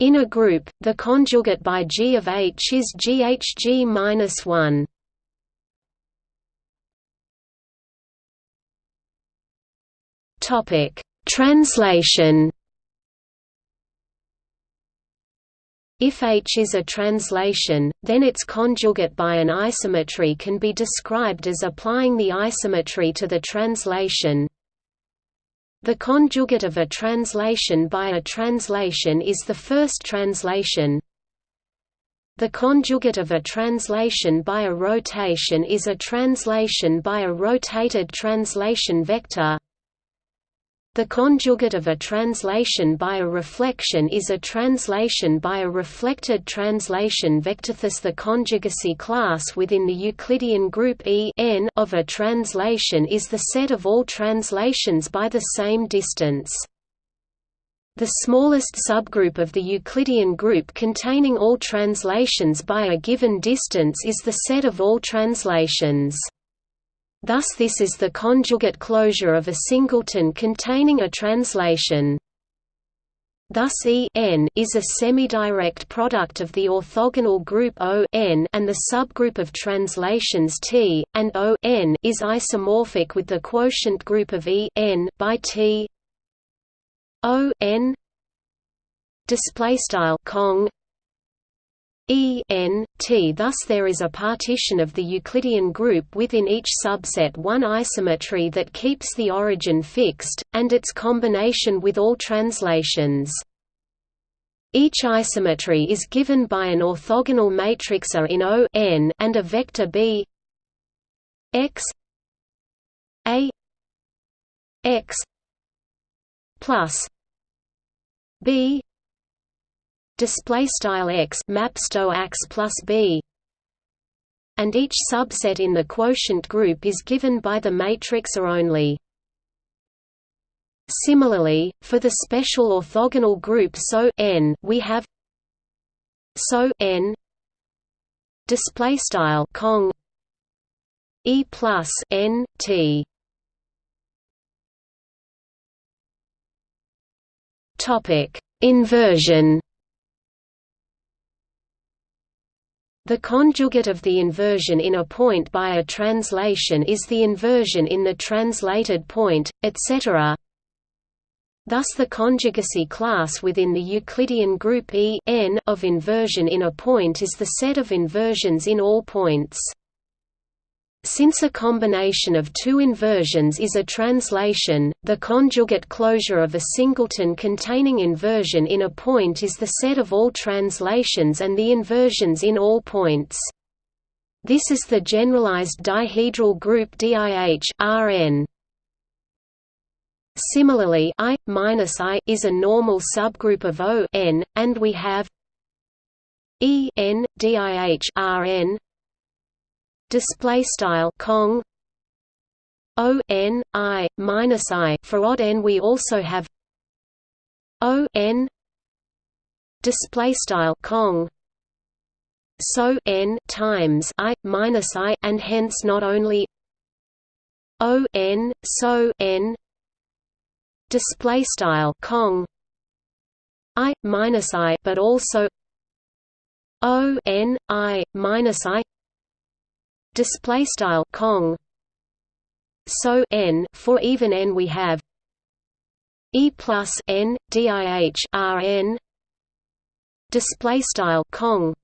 In a group, the conjugate by G of H is GHG-1. Topic: Translation. If H is a translation, then its conjugate by an isometry can be described as applying the isometry to the translation. The conjugate of a translation by a translation is the first translation. The conjugate of a translation by a rotation is a translation by a rotated translation vector. The conjugate of a translation by a reflection is a translation by a reflected translation vector. Thus, the conjugacy class within the Euclidean group E n of a translation is the set of all translations by the same distance. The smallest subgroup of the Euclidean group containing all translations by a given distance is the set of all translations. Thus this is the conjugate closure of a singleton containing a translation. Thus E n is a semidirect product of the orthogonal group O n and the subgroup of translations T, and O n is isomorphic with the quotient group of E n by T O n display style Cong E n t thus there is a partition of the Euclidean group within each subset one isometry that keeps the origin fixed, and its combination with all translations. Each isometry is given by an orthogonal matrix A in O n and a vector B x A x plus B display style x mapsto x plus b and each subset in the quotient group is given by the matrix A only. Similarly, for the special orthogonal group SO n, we have SO n display style Cong e plus n t. Topic: Inversion. The conjugate of the inversion in a point by a translation is the inversion in the translated point, etc. Thus the conjugacy class within the Euclidean group E n of inversion in a point is the set of inversions in all points. Since a combination of two inversions is a translation, the conjugate closure of a singleton containing inversion in a point is the set of all translations and the inversions in all points. This is the generalized dihedral group DIH Rn. Similarly, I minus I is a normal subgroup of O n, and we have E n DIH Rn display style Cong O n i minus i. For odd n we also have O n display style Cong so n times i minus i and hence not only O n so n display style Cong i minus i but also O n i minus i display style Cong so n for even n we have e plus n dih r n. Display style Cong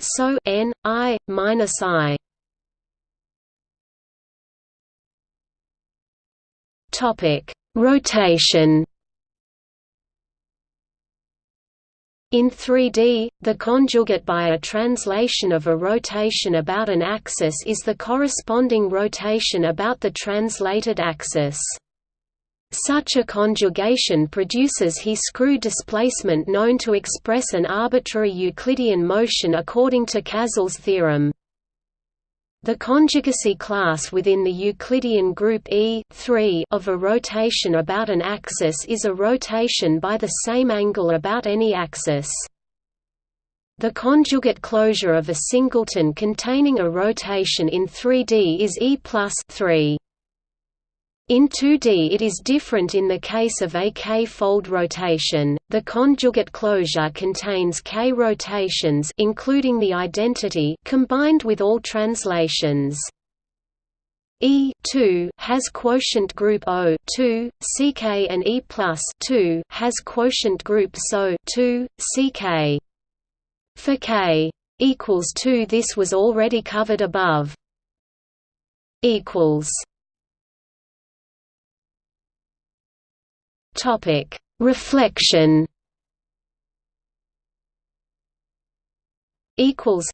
so n i minus i. Topic. Rotation In 3D, the conjugate by a translation of a rotation about an axis is the corresponding rotation about the translated axis. Such a conjugation produces he-screw displacement known to express an arbitrary Euclidean motion according to Chasles' theorem. The conjugacy class within the Euclidean group E of a rotation about an axis is a rotation by the same angle about any axis. The conjugate closure of a singleton containing a rotation in 3D is E plus 3. In 2D it is different in the case of a k-fold rotation. The conjugate closure contains k rotations including the identity combined with all translations. E 2 has quotient group O 2, CK and E plus 2 has quotient group SO 2, CK. For k equals 2 this was already covered above. Equals Topic: Reflection. Equals.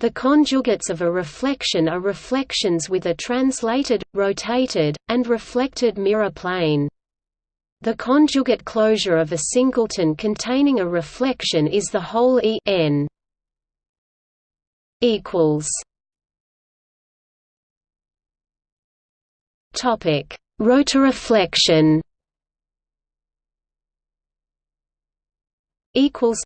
The conjugates of a reflection are reflections with a translated, rotated, and reflected mirror plane. The conjugate closure of a singleton containing a reflection is the whole E n. Equals. Topic: Rotoreflection. Equals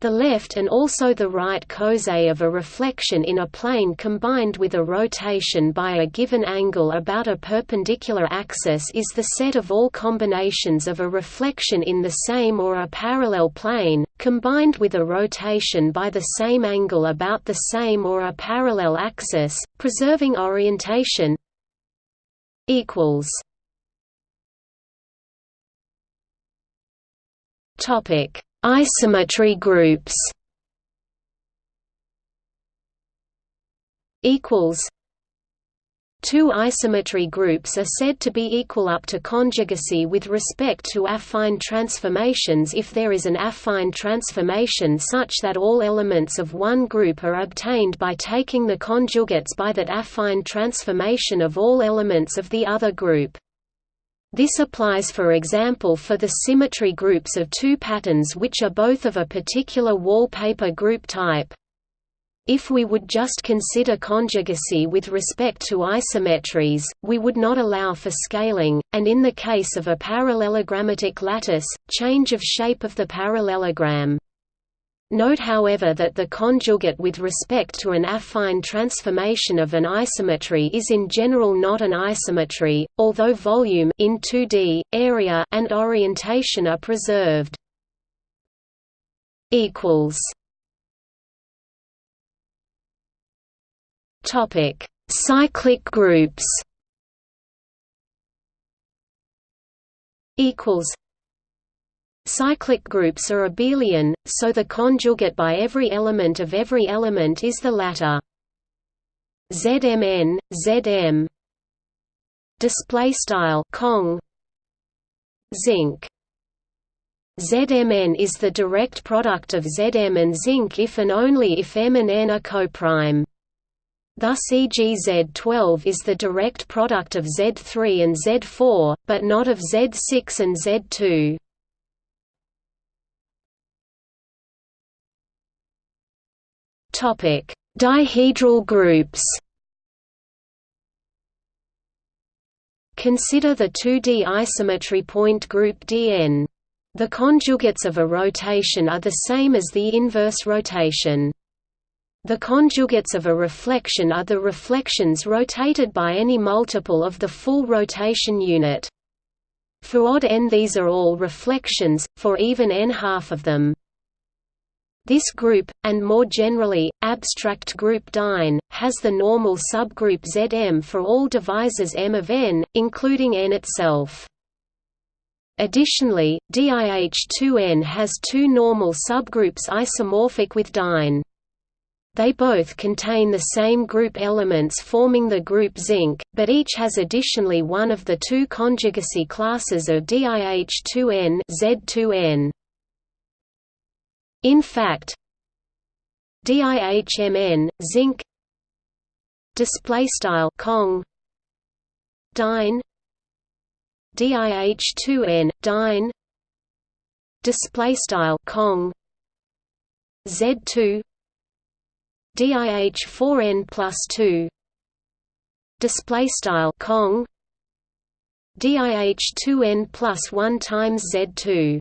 the left and also the right coset of a reflection in a plane combined with a rotation by a given angle about a perpendicular axis is the set of all combinations of a reflection in the same or a parallel plane, combined with a rotation by the same angle about the same or a parallel axis, preserving orientation equals Topic: Isometry groups. Equals. Two isometry groups are said to be equal up to conjugacy with respect to affine transformations if there is an affine transformation such that all elements of one group are obtained by taking the conjugates by that affine transformation of all elements of the other group. This applies for example for the symmetry groups of two patterns which are both of a particular wallpaper group type. If we would just consider conjugacy with respect to isometries, we would not allow for scaling, and in the case of a parallelogrammatic lattice, change of shape of the parallelogram. Note however that the conjugate with respect to an affine transformation of an isometry is in general not an isometry, although volume in 2D, area and orientation are preserved. equals Topic: Cyclic groups. Equals Cyclic groups are abelian, so the conjugate by every element of every element is the latter. ZMN, ZM display style Cong zinc ZMN is the direct product of Zm and zinc if and only if M and N are coprime. Thus e.g. Z12 is the direct product of Z3 and Z4, but not of Z6 and Z2. Topic: Dihedral groups. Consider the 2D isometry point group Dn. The conjugates of a rotation are the same as the inverse rotation. The conjugates of a reflection are the reflections rotated by any multiple of the full rotation unit. For odd n these are all reflections, for even n half of them. This group, and more generally, abstract group DINE, has the normal subgroup Zm for all divisors M of n, including n itself. Additionally, DIH2n has two normal subgroups isomorphic with DINE. They both contain the same group elements forming the group zinc, but each has additionally one of the two conjugacy classes of DIH2n Z2n. In fact, DIHMN zinc display style Cong dine DIH2N dine display style Cong Z2 DIH4N plus 2 display style Cong DIH2N plus 1 times Z2